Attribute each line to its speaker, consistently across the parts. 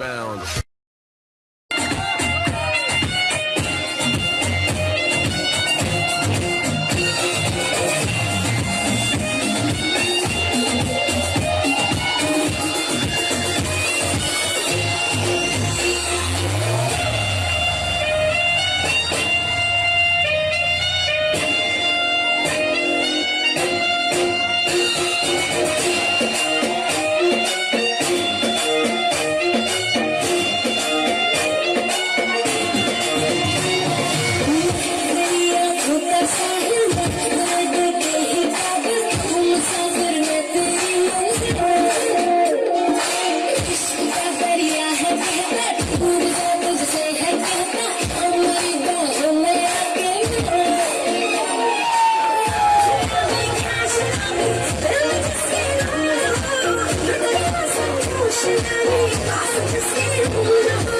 Speaker 1: expound.
Speaker 2: Passion, I need, I understand,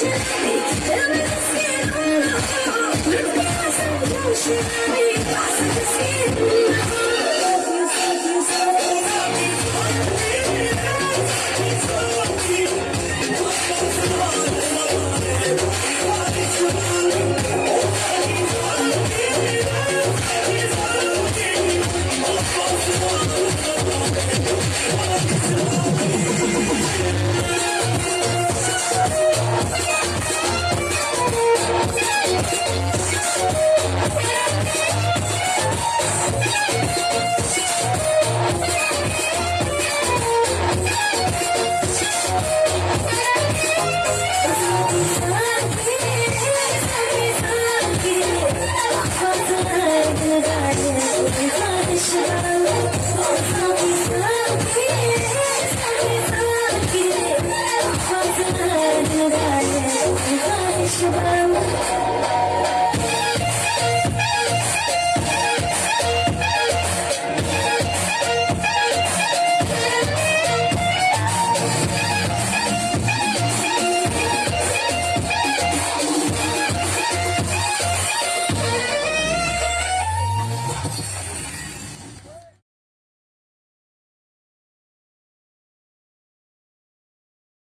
Speaker 2: Thank you. Thank you.